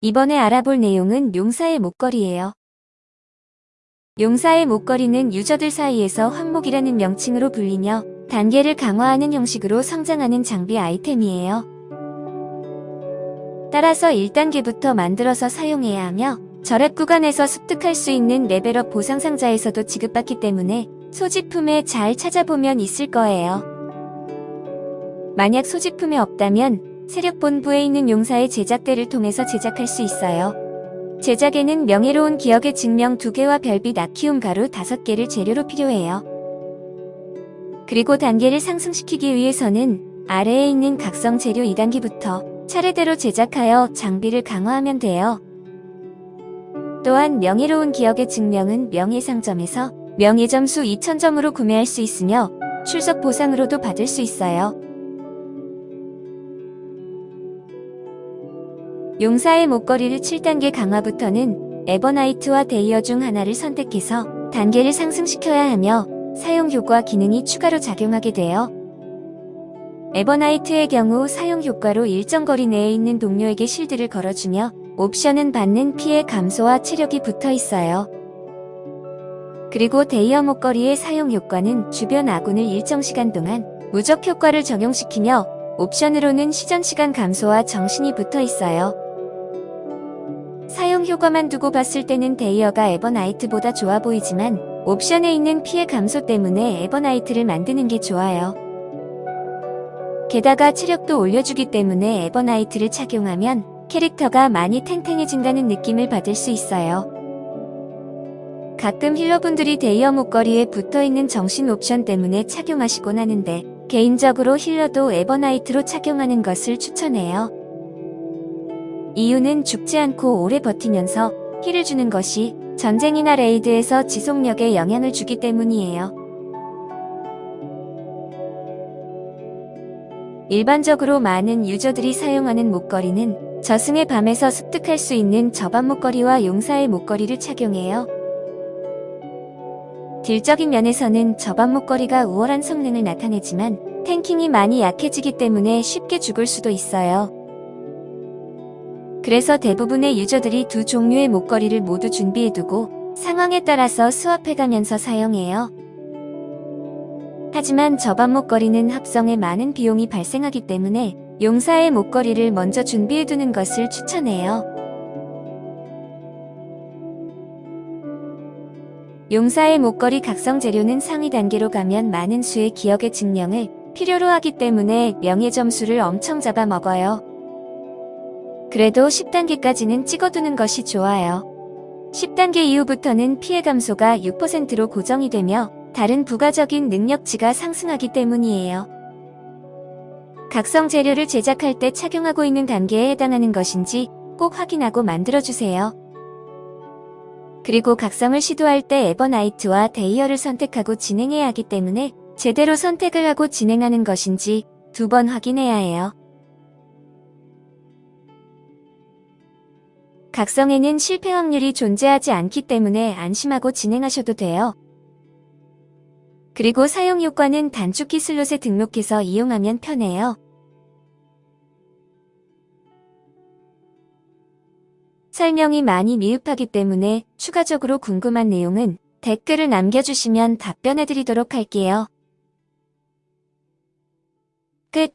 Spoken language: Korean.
이번에 알아볼 내용은 용사의 목걸이예요. 용사의 목걸이는 유저들 사이에서 황목이라는 명칭으로 불리며 단계를 강화하는 형식으로 성장하는 장비 아이템이에요. 따라서 1단계부터 만들어서 사용해야 하며 절약 구간에서 습득할 수 있는 레벨업 보상 상자에서도 지급받기 때문에 소지품에 잘 찾아보면 있을 거예요. 만약 소지품이 없다면 세력본부에 있는 용사의 제작대를 통해서 제작할 수 있어요. 제작에는 명예로운 기억의 증명 2개와 별빛 아키움 가루 5개를 재료로 필요해요. 그리고 단계를 상승시키기 위해서는 아래에 있는 각성 재료 2단계부터 차례대로 제작하여 장비를 강화하면 돼요. 또한 명예로운 기억의 증명은 명예상점에서 명예점수 2000점으로 구매할 수 있으며 출석 보상으로도 받을 수 있어요. 용사의 목걸이를 7단계 강화부터는 에버나이트와 데이어 중 하나를 선택해서 단계를 상승시켜야 하며 사용 효과 기능이 추가로 작용하게 돼요. 에버나이트의 경우 사용 효과로 일정 거리 내에 있는 동료에게 실드를 걸어주며 옵션은 받는 피해 감소와 체력이 붙어 있어요. 그리고 데이어 목걸이의 사용 효과는 주변 아군을 일정 시간 동안 무적 효과를 적용시키며 옵션으로는 시전 시간 감소와 정신이 붙어 있어요. 효과만 두고 봤을 때는 데이어가 에버나이트보다 좋아 보이지만 옵션에 있는 피해 감소 때문에 에버나이트를 만드는 게 좋아요. 게다가 체력도 올려주기 때문에 에버나이트를 착용하면 캐릭터가 많이 탱탱해진다는 느낌을 받을 수 있어요. 가끔 healer분들이 데이어 목걸이에 붙어있는 정신 옵션 때문에 착용하시곤 하는데 개인적으로 healer도 에버나이트로 착용하는 것을 추천해요. 이유는 죽지 않고 오래 버티면서 heal을 주는 것이 전쟁이나 raid에서 지속력에 영향을 주기 때문이에요. 일반적으로 많은 user들이 사용하는 목걸이는 저승의 밤에서 습득할 수 있는 저반 목걸이와 용사의 목걸이를 착용해요. 딜적인 면에서는 저반 목걸이가 우월한 성능을 나타내지만 탱킹이 많이 약해지기 때문에 쉽게 죽을 수도 있어요. 그래서 대부분의 유저들이 두 종류의 목걸이를 모두 준비해두고 상황에 따라서 스왑해가면서 사용해요. 하지만 저반 목걸이는 합성에 많은 비용이 발생하기 때문에 용사의 목걸이를 먼저 준비해두는 것을 추천해요. 용사의 목걸이 각성 재료는 상위 단계로 가면 많은 수의 기억의 증명을 필요로 하기 때문에 명예 점수를 엄청 잡아먹어요. 그래도 10단계까지는 찍어두는 것이 좋아요. 10단계 이후부터는 피해 감소가 6%로 고정이 되며 다른 부가적인 능력치가 상승하기 때문이에요. 각성 재료를 제작할 때 착용하고 있는 단계에 해당하는 것인지 꼭 확인하고 만들어주세요. 그리고 각성을 시도할 때 에버나이트와 데이어를 선택하고 진행해야 하기 때문에 제대로 선택을 하고 진행하는 것인지 두 번 확인해야 해요. 각성에는 실패 확률이 존재하지 않기 때문에 안심하고 진행하셔도 돼요. 그리고 사용 효과는 단축키 슬롯에 등록해서 이용하면 편해요. 설명이 많이 미흡하기 때문에 추가적으로 궁금한 내용은 댓글을 남겨주시면 답변해드리도록 할게요. 끝